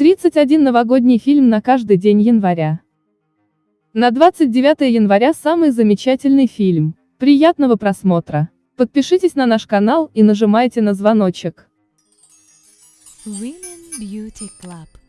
31 новогодний фильм на каждый день января. На 29 января самый замечательный фильм. Приятного просмотра. Подпишитесь на наш канал и нажимайте на звоночек. Women Beauty Club.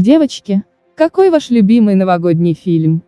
Девочки, какой ваш любимый новогодний фильм?